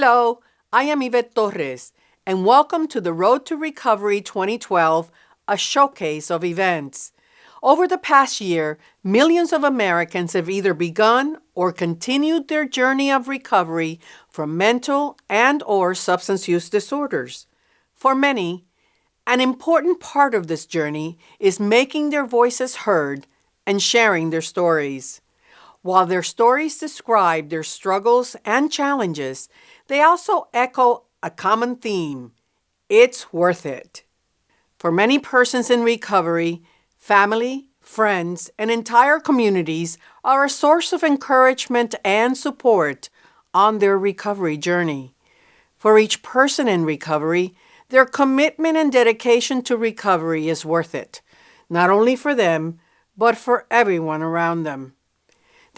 Hello, I am Yvette Torres, and welcome to the Road to Recovery 2012, a showcase of events. Over the past year, millions of Americans have either begun or continued their journey of recovery from mental and or substance use disorders. For many, an important part of this journey is making their voices heard and sharing their stories. While their stories describe their struggles and challenges, they also echo a common theme it's worth it. For many persons in recovery, family, friends, and entire communities are a source of encouragement and support on their recovery journey. For each person in recovery, their commitment and dedication to recovery is worth it, not only for them, but for everyone around them.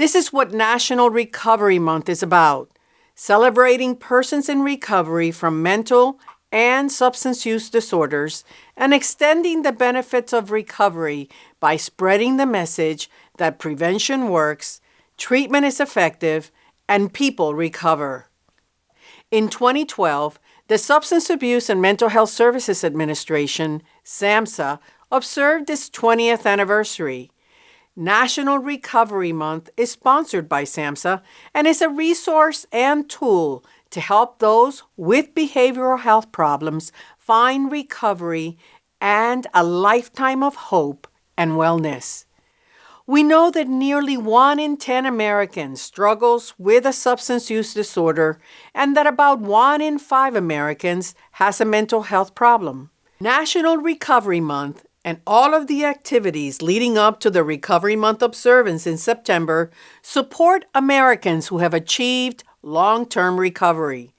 This is what National Recovery Month is about celebrating persons in recovery from mental and substance use disorders and extending the benefits of recovery by spreading the message that prevention works, treatment is effective, and people recover. In 2012, the Substance Abuse and Mental Health Services Administration, SAMHSA, observed its 20th anniversary. National Recovery Month is sponsored by SAMHSA and is a resource and tool to help those with behavioral health problems find recovery and a lifetime of hope and wellness. We know that nearly 1 in 10 Americans struggles with a substance use disorder and that about 1 in 5 Americans has a mental health problem. National Recovery Month and all of the activities leading up to the Recovery Month observance in September support Americans who have achieved long term recovery.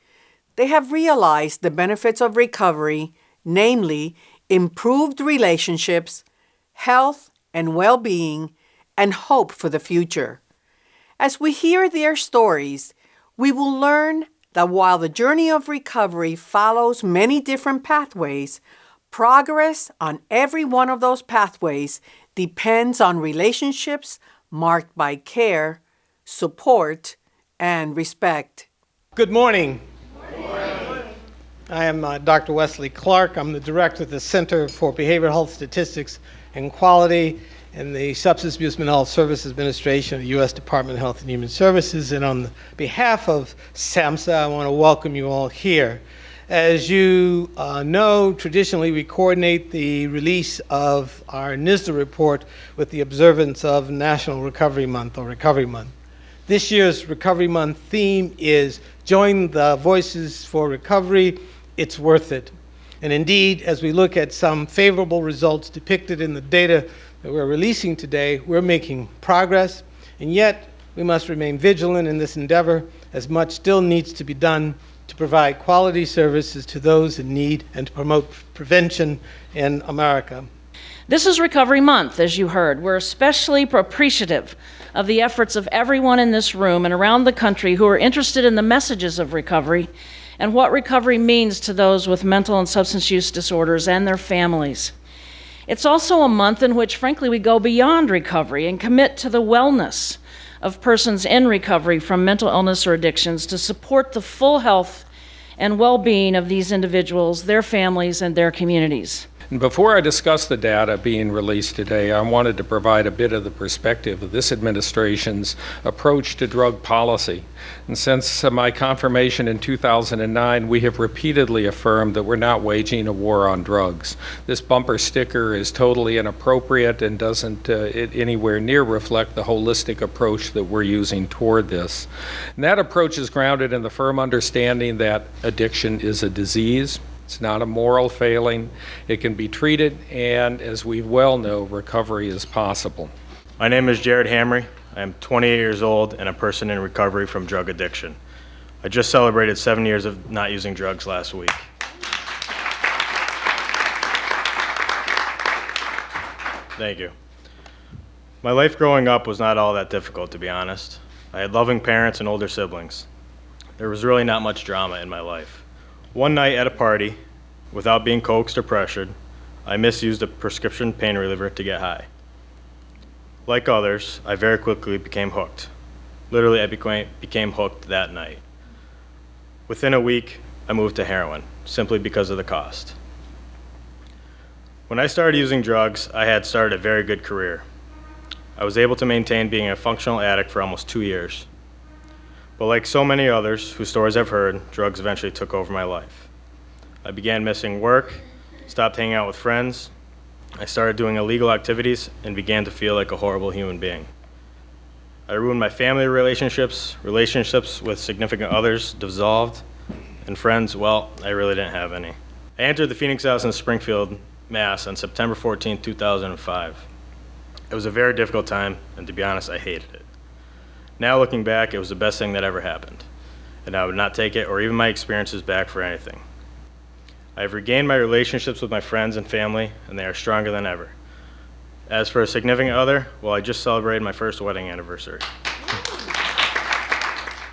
They have realized the benefits of recovery, namely improved relationships, health and well being, and hope for the future. As we hear their stories, we will learn that while the journey of recovery follows many different pathways, Progress on every one of those pathways depends on relationships marked by care, support, and respect. Good morning. I am uh, Dr. Wesley Clark. I'm the director of the Center for Behavioral Health Statistics and Quality in the Substance Abuse Mental Health Services Administration of the U.S. Department of Health and Human Services. And on behalf of SAMHSA, I want to welcome you all here. As you uh, know, traditionally we coordinate the release of our NSDUH report with the observance of National Recovery Month or Recovery Month. This year's Recovery Month theme is Join the Voices for Recovery, It's Worth It. And indeed, as we look at some favorable results depicted in the data that we're releasing today, we're making progress, and yet we must remain vigilant in this endeavor as much still needs to be done to provide quality services to those in need and to promote prevention in America. This is Recovery Month, as you heard. We're especially appreciative of the efforts of everyone in this room and around the country who are interested in the messages of recovery and what recovery means to those with mental and substance use disorders and their families. It's also a month in which, frankly, we go beyond recovery and commit to the wellness of persons in recovery from mental illness or addictions to support the full health and well being of these individuals, their families, and their communities. Before I discuss the data being released today, I wanted to provide a bit of the perspective of this administration's approach to drug policy. And since my confirmation in 2009, we have repeatedly affirmed that we're not waging a war on drugs. This bumper sticker is totally inappropriate and doesn't uh, anywhere near reflect the holistic approach that we're using toward this. And that approach is grounded in the firm understanding that addiction is a disease it's not a moral failing. It can be treated, and as we well know, recovery is possible. My name is Jared Hamry. I am 28 years old and a person in recovery from drug addiction. I just celebrated seven years of not using drugs last week. Thank you. My life growing up was not all that difficult, to be honest. I had loving parents and older siblings. There was really not much drama in my life. One night at a party, without being coaxed or pressured, I misused a prescription pain reliever to get high. Like others, I very quickly became hooked. Literally, I became, hooked that night. Within a week, I moved to heroin, simply because of the cost. When I started using drugs, I had started a very good career. I was able to maintain being a functional addict for almost two years. But like so many others whose stories I've heard, drugs eventually took over my life. I began missing work, stopped hanging out with friends, I started doing illegal activities, and began to feel like a horrible human being. I ruined my family relationships, relationships with significant others dissolved, and friends, well, I really didn't have any. I entered the Phoenix House in Springfield, Mass on September 14, 2005. It was a very difficult time, and to be honest, I hated it. Now looking back, it was the best thing that ever happened, and I would not take it or even my experiences back for anything. I have regained my relationships with my friends and family, and they are stronger than ever. As for a significant other, well, I just celebrated my first wedding anniversary.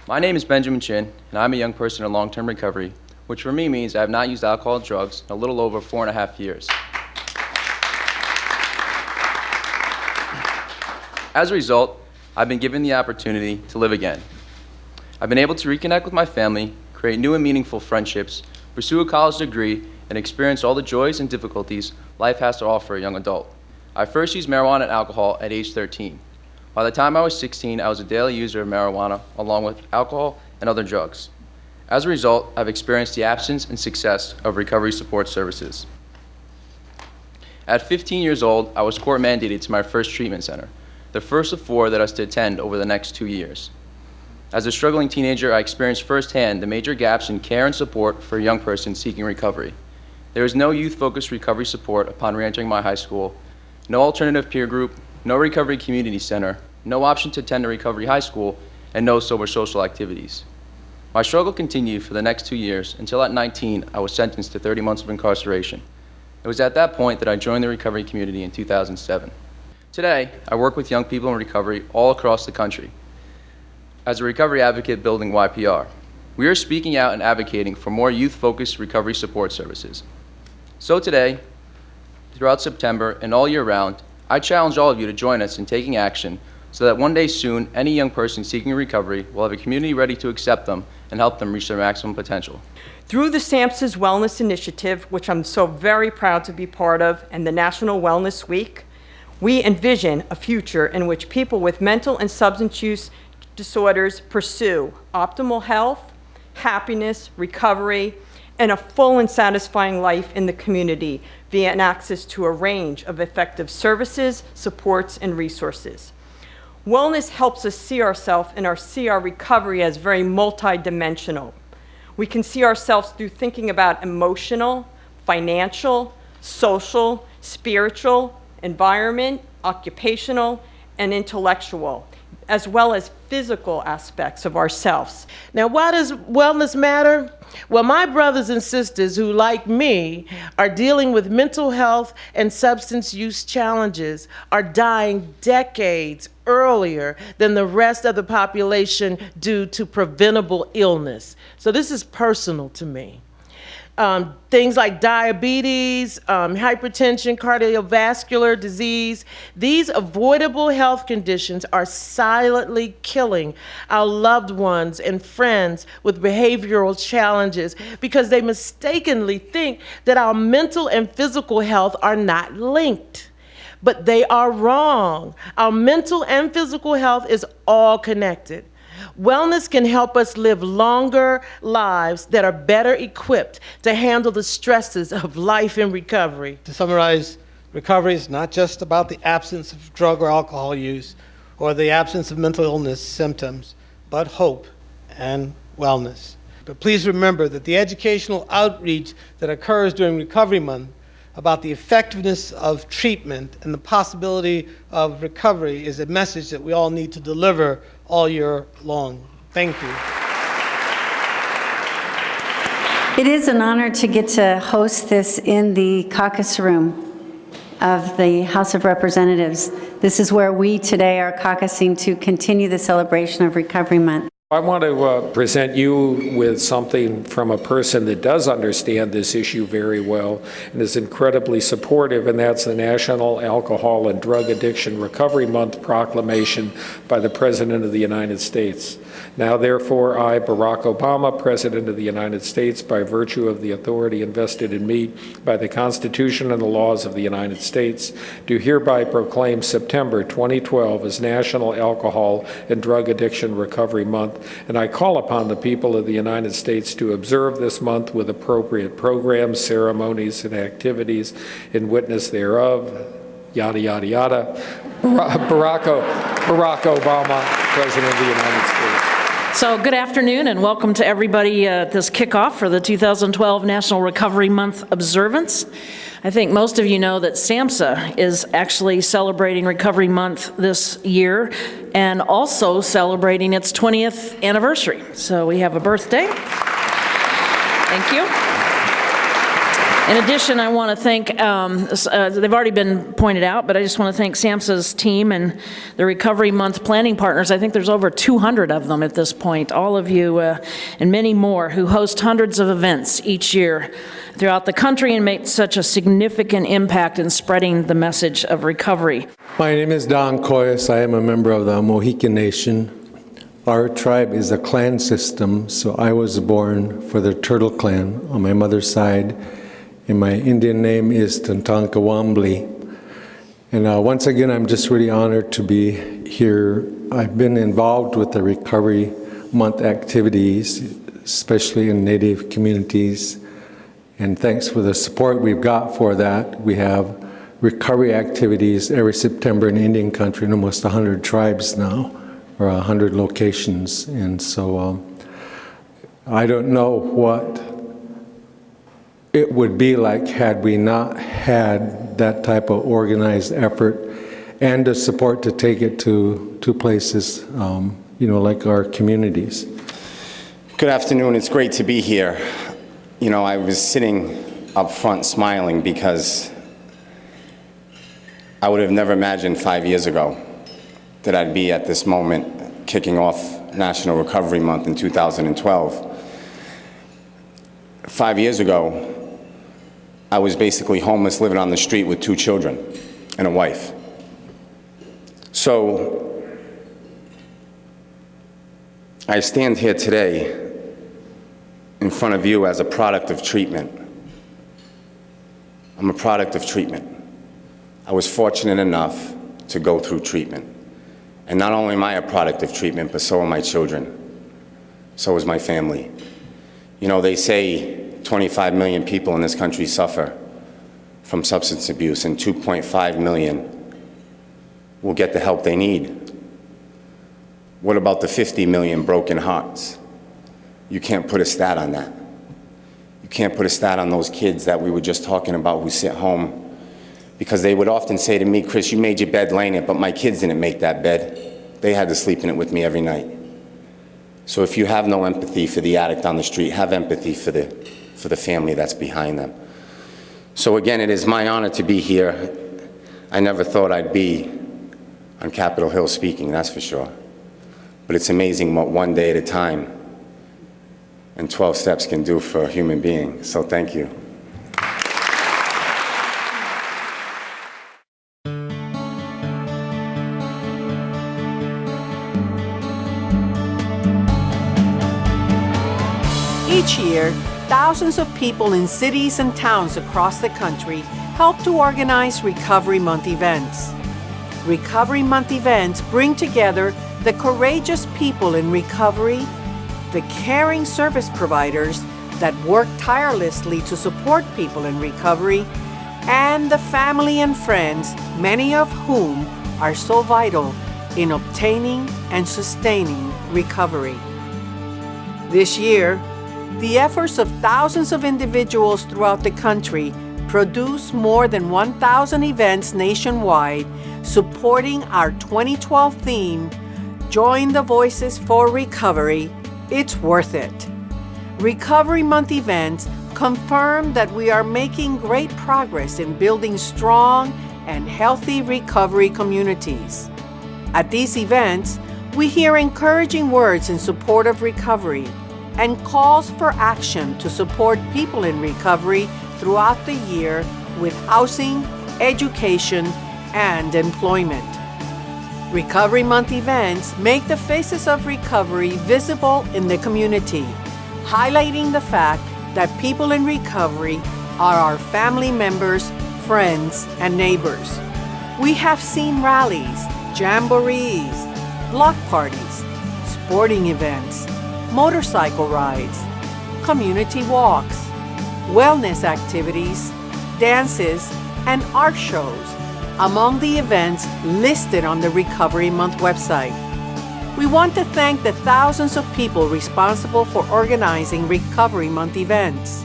My name is Benjamin Chin, and I'm a young person in long-term recovery, which for me means I have not used alcohol and drugs in a little over four and a half years. As a result, I've been given the opportunity to live again. I've been able to reconnect with my family, create new and meaningful friendships, pursue a college degree, and experience all the joys and difficulties life has to offer a young adult. I first used marijuana and alcohol at age 13. By the time I was 16, I was a daily user of marijuana along with alcohol and other drugs. As a result, I've experienced the absence and success of recovery support services. At 15 years old, I was court mandated to my first treatment center, the first of four that I was to attend over the next two years. As a struggling teenager, I experienced firsthand the major gaps in care and support for a young person seeking recovery. There was no youth-focused recovery support upon reentering my high school, no alternative peer group, no recovery community center, no option to attend a recovery high school, and no sober social activities. My struggle continued for the next two years until at 19 I was sentenced to 30 months of incarceration. It was at that point that I joined the recovery community in 2007. Today, I work with young people in recovery all across the country. As a recovery advocate building YPR, we are speaking out and advocating for more youth-focused recovery support services. So today, throughout September and all year round, I challenge all of you to join us in taking action so that one day soon, any young person seeking recovery will have a community ready to accept them and help them reach their maximum potential. Through the SAMHSA's Wellness Initiative, which I'm so very proud to be part of, and the National Wellness Week, we envision a future in which people with mental and substance use disorders pursue optimal health, happiness, recovery, and a full and satisfying life in the community via an access to a range of effective services, supports, and resources. Wellness helps us see ourselves and our, see our recovery as very multidimensional. We can see ourselves through thinking about emotional, financial, social, spiritual, environment, occupational, and intellectual, as well as physical aspects of ourselves. Now, why does wellness matter? Well, my brothers and sisters who, like me, are dealing with mental health and substance use challenges are dying decades earlier than the rest of the population due to preventable illness. So, this is personal to me. Um, things like diabetes, um, hypertension, cardiovascular disease, these avoidable health conditions are silently killing our loved ones and friends with behavioral challenges because they mistakenly think that our mental and physical health are not linked. But they are wrong. Our mental and physical health is all connected. Wellness can help us live longer lives that are better equipped to handle the stresses of life in recovery. To summarize, recovery is not just about the absence of drug or alcohol use or the absence of mental illness symptoms, but hope and wellness. But please remember that the educational outreach that occurs during Recovery Month about the effectiveness of treatment and the possibility of recovery is a message that we all need to deliver all year long. Thank you. It is an honor to get to host this in the caucus room of the House of Representatives. This is where we today are caucusing to continue the celebration of Recovery Month. I want to uh, present you with something from a person that does understand this issue very well and is incredibly supportive, and that's the National Alcohol and Drug Addiction Recovery Month proclamation by the President of the United States. Now, therefore, I, Barack Obama, President of the United States, by virtue of the authority invested in me by the Constitution and the laws of the United States, do hereby proclaim September 2012 as National Alcohol and Drug Addiction Recovery Month, and I call upon the people of the United States to observe this month with appropriate programs, ceremonies, and activities in witness thereof, yada, yada, yada. Barack, Barack Obama, President of the United States. So, good afternoon and welcome to everybody at this kickoff for the 2012 National Recovery Month observance. I think most of you know that SAMHSA is actually celebrating Recovery Month this year and also celebrating its 20th anniversary. So, we have a birthday. Thank you. In addition, I want to thank, um, uh, they've already been pointed out, but I just want to thank SAMHSA's team and the Recovery Month planning partners. I think there's over 200 of them at this point, all of you uh, and many more who host hundreds of events each year throughout the country and make such a significant impact in spreading the message of recovery. My name is Don Coyhis. I am a member of the Mohican Nation. Our tribe is a clan system, so I was born for the Turtle Clan on my mother's side and my Indian name is Tantanka Wambli. And uh, once again, I'm just really honored to be here. I've been involved with the Recovery Month activities, especially in Native communities. And thanks for the support we've got for that. We have recovery activities every September in Indian country in almost 100 tribes now, or 100 locations. And so um, I don't know what it would be like had we not had that type of organized effort and the support to take it to, to places, um, you know, like our communities. Good afternoon. It's great to be here. You know, I was sitting up front smiling because I would have never imagined five years ago that I'd be at this moment kicking off National Recovery Month in 2012. Five years ago, I was basically homeless, living on the street with two children and a wife. So I stand here today in front of you as a product of treatment. I'm a product of treatment. I was fortunate enough to go through treatment. And not only am I a product of treatment, but so are my children. So is my family. You know, they say 25 million people in this country suffer from substance abuse and 2.5 million will get the help they need. What about the 50 million broken hearts? You can't put a stat on that. You can't put a stat on those kids that we were just talking about who sit home because they would often say to me, Chris, you made your bed laying in it, but my kids didn't make that bed. They had to sleep in it with me every night. So if you have no empathy for the addict on the street, have empathy for the for the family that's behind them. So again, it is my honor to be here. I never thought I'd be on Capitol Hill speaking, that's for sure. But it's amazing what one day at a time and 12 steps can do for a human being. So thank you. Year, thousands of people in cities and towns across the country help to organize Recovery Month events. Recovery Month events bring together the courageous people in recovery, the caring service providers that work tirelessly to support people in recovery, and the family and friends, many of whom are so vital in obtaining and sustaining recovery. This year, the efforts of thousands of individuals throughout the country produce more than 1,000 events nationwide supporting our 2012 theme, Join the Voices for Recovery, It's Worth It. Recovery Month events confirm that we are making great progress in building strong and healthy recovery communities. At these events, We hear encouraging words in support of recovery and calls for action to support people in recovery throughout the year with housing, education, and employment. Recovery Month events make the faces of recovery visible in the community, highlighting the fact that people in recovery are our family members, friends, and neighbors. We have seen rallies, jamborees, block parties, sporting events, motorcycle rides, community walks, wellness activities, dances, and art shows among the events listed on the Recovery Month website. We want to thank the thousands of people responsible for organizing Recovery Month events.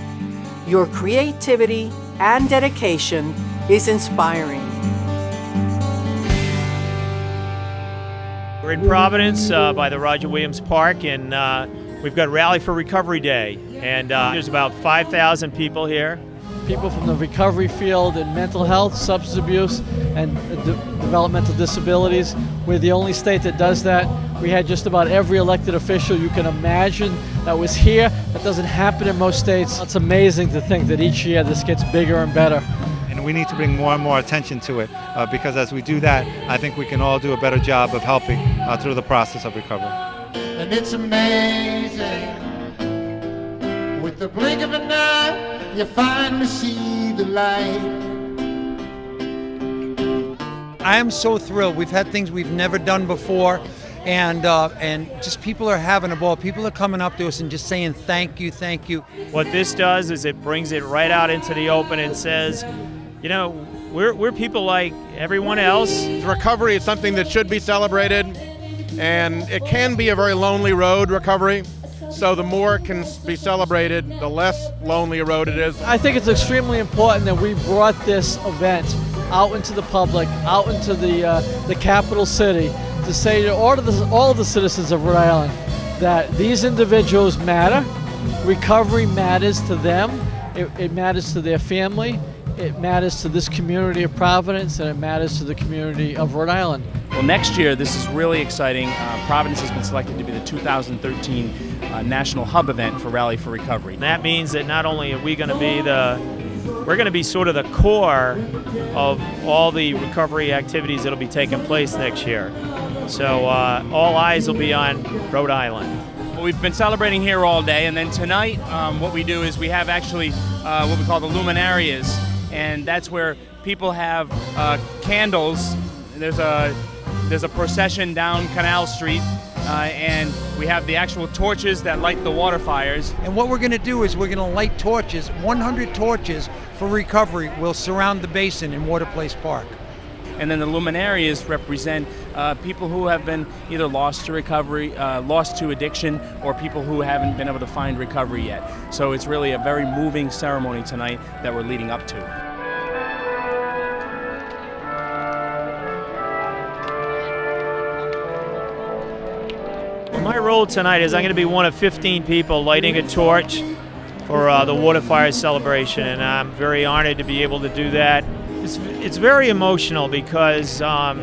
Your creativity and dedication is inspiring. We're in Providence uh, by the Roger Williams Park, and uh, we've got Rally for Recovery Day. And uh, there's about 5,000 people here. People from the recovery field in mental health, substance abuse, and de developmental disabilities. We're the only state that does that. We had just about every elected official you can imagine that was here. That doesn't happen in most states. It's amazing to think that each year this gets bigger and better and we need to bring more and more attention to it uh, because as we do that, I think we can all do a better job of helping uh, through the process of recovery. And it's amazing. With the blink of an eye, you finally see the light. I am so thrilled. We've had things we've never done before and uh, and just people are having a ball. People are coming up to us and just saying thank you, thank you. What this does is it brings it right out into the open and says, you know, we're, we're people like everyone else. Recovery is something that should be celebrated, and it can be a very lonely road, recovery. So the more it can be celebrated, the less lonely a road it is. I think it's extremely important that we brought this event out into the public, out into the, uh, the capital city, to say to all of, the, all of the citizens of Rhode Island that these individuals matter, recovery matters to them, it, it matters to their family, it matters to this community of Providence and it matters to the community of Rhode Island. Well, next year, this is really exciting. Uh, Providence has been selected to be the 2013 uh, National Hub event for Rally for Recovery. And that means that not only are we going to be the we're going to be sort of the core of all the recovery activities that'll be taking place next year. So uh, all eyes will be on Rhode Island. Well, we've been celebrating here all day, and then tonight, um, what we do is we have actually uh, what we call the luminarias, and that's where people have uh, candles. There's a there's a procession down Canal Street, uh, and we have the actual torches that light the water fires. And what we're going to do is we're going to light torches, 100 torches for recovery will surround the basin in Water Place Park. And then the luminarias represent uh, people who have been either lost to recovery, uh, lost to addiction, or people who haven't been able to find recovery yet. So it's really a very moving ceremony tonight that we're leading up to. My role tonight is I'm going to be one of 15 people lighting a torch for uh, the Water Fire celebration, and I'm very honored to be able to do that. It's, it's very emotional because um,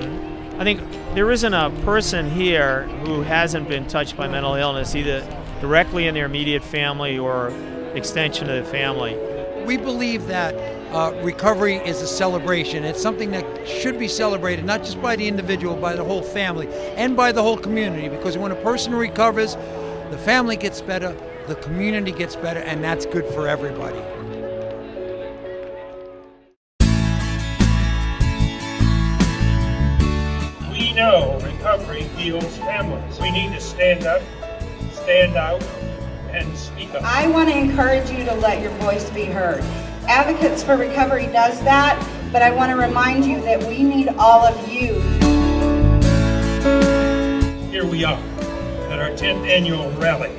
I think there isn't a person here who hasn't been touched by mental illness, either directly in their immediate family or extension of the family. We believe that uh, recovery is a celebration. It's something that should be celebrated, not just by the individual, by the whole family, and by the whole community, because when a person recovers, the family gets better, the community gets better, and that's good for everybody. We know recovery heals families. We need to stand up, stand out, and speak up. I want to encourage you to let your voice be heard. Advocates for Recovery does that, but I want to remind you that we need all of you. Here we are at our 10th annual rally.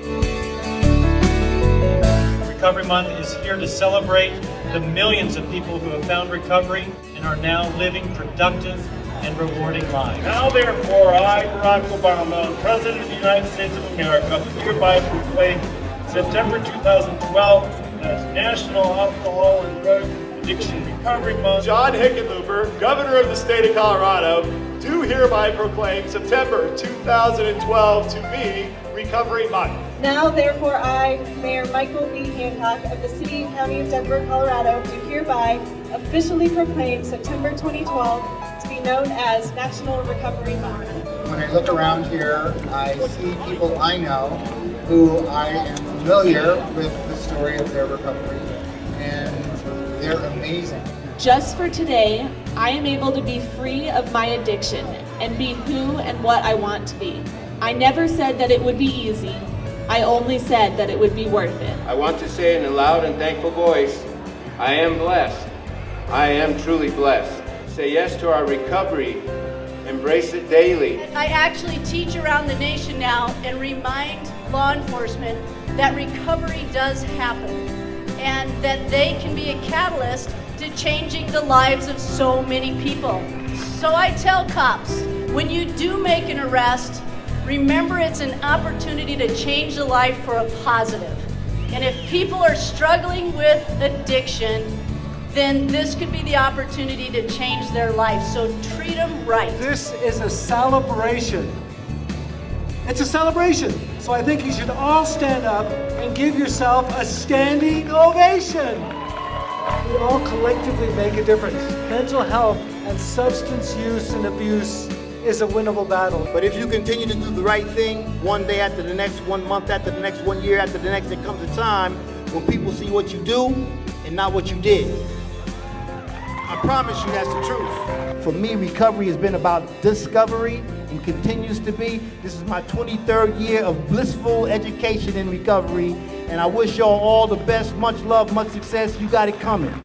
Recovery Month is here to celebrate the millions of people who have found recovery and are now living productive and rewarding lives. Now therefore, I, Barack Obama, President of the United States of America, hereby proclaim September 2012 as National Alcohol and Drug Addiction Recovery Month. John Hickenlooper, Governor of the State of Colorado, do hereby proclaim September 2012 to be Recovery Month. Now, therefore, I, Mayor Michael B. Hancock of the City and County of Denver, Colorado, do hereby officially proclaim September 2012 to be known as National Recovery Month. When I look around here, I see people I know who I am familiar with the story of their recovery, and they're amazing. Just for today, I am able to be free of my addiction and be who and what I want to be. I never said that it would be easy. I only said that it would be worth it. I want to say in a loud and thankful voice, I am blessed. I am truly blessed. Say yes to our recovery. Embrace it daily. I actually teach around the nation now and remind law enforcement that recovery does happen and that they can be a catalyst to changing the lives of so many people. So I tell cops, when you do make an arrest, remember it's an opportunity to change the life for a positive. And if people are struggling with addiction, then this could be the opportunity to change their life. So treat them right. This is a celebration. It's a celebration. So I think you should all stand up and give yourself a standing ovation. We all collectively make a difference. Mental health and substance use and abuse is a winnable battle. But if you continue to do the right thing, one day after the next, one month after the next, one year after the next, there comes a time when people see what you do and not what you did. I promise you that's the truth. For me, recovery has been about discovery and continues to be. This is my 23rd year of blissful education and recovery, and I wish y'all all the best. Much love, much success. You got it coming.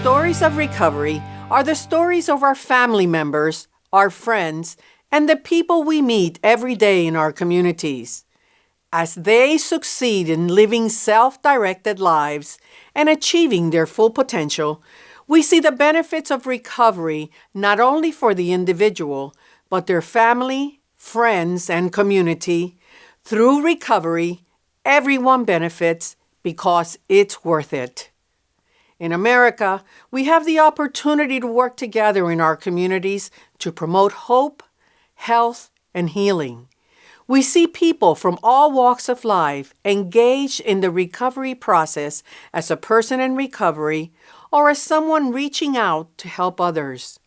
Stories of recovery are the stories of our family members, our friends, and the people we meet every day in our communities. As they succeed in living self directed lives and achieving their full potential, we see the benefits of recovery not only for the individual, but their family, friends, and community. Through recovery, everyone benefits because it's worth it. In America, we have the opportunity to work together in our communities to promote hope, health, and healing. We see people from all walks of life engaged in the recovery process as a person in recovery or as someone reaching out to help others.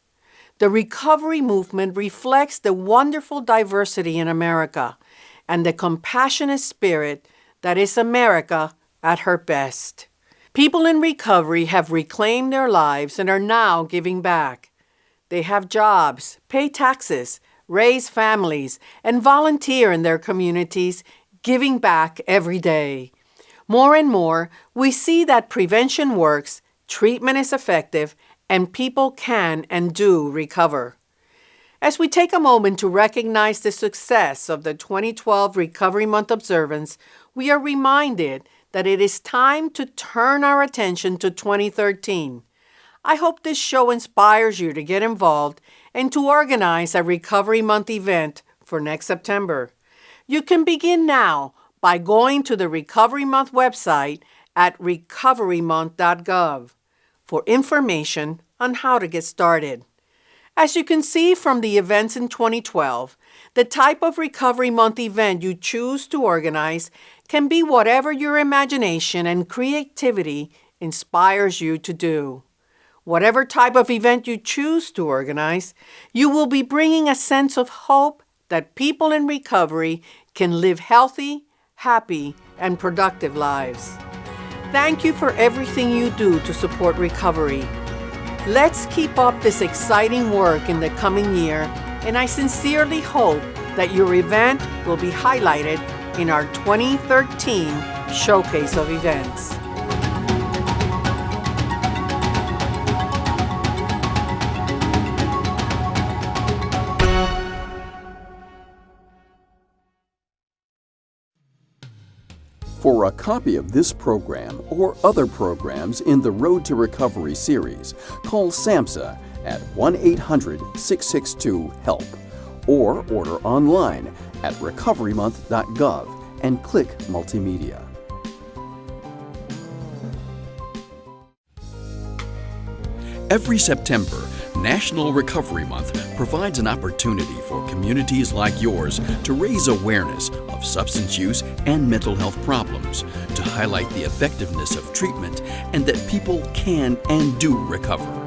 The recovery movement reflects the wonderful diversity in America and the compassionate spirit that is America at her best. People in recovery have reclaimed their lives and are now giving back. They have jobs, pay taxes, raise families, and volunteer in their communities, giving back every day. More and more, we see that prevention works, treatment is effective, and people can and do recover. As we take a moment to recognize the success of the 2012 Recovery Month observance, we are reminded that it is time to turn our attention to 2013. I hope this show inspires you to get involved and to organize a Recovery Month event for next September. You can begin now by going to the Recovery Month website at recoverymonth.gov for information on how to get started. As you can see from the events in 2012, the type of Recovery Month event you choose to organize can be whatever your imagination and creativity inspires you to do. Whatever type of event you choose to organize, you will be bringing a sense of hope that people in recovery can live healthy, happy, and productive lives. Thank you for everything you do to support recovery. Let's keep up this exciting work in the coming year, and I sincerely hope that your event will be highlighted in our 2013 Showcase of Events. For a copy of this program or other programs in the Road to Recovery series, call SAMHSA at 1-800-662-HELP or order online at recoverymonth.gov and click Multimedia. Every September, National Recovery Month provides an opportunity for communities like yours to raise awareness of substance use and mental health problems, to highlight the effectiveness of treatment, and that people can and do recover.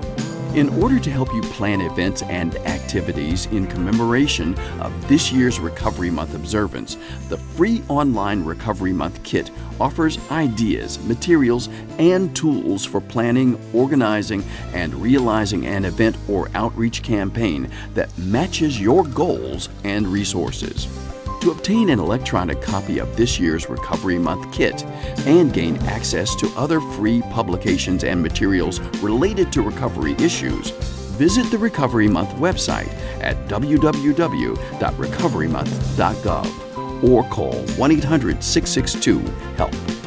In order to help you plan events and activities in commemoration of this year's Recovery Month observance, the free online Recovery Month kit offers ideas, materials, and tools for planning, organizing, and realizing an event or outreach campaign that matches your goals and resources. To obtain an electronic copy of this year's Recovery Month kit and gain access to other free publications and materials related to recovery issues, visit the Recovery Month website at www.recoverymonth.gov or call 1 800 662 HELP.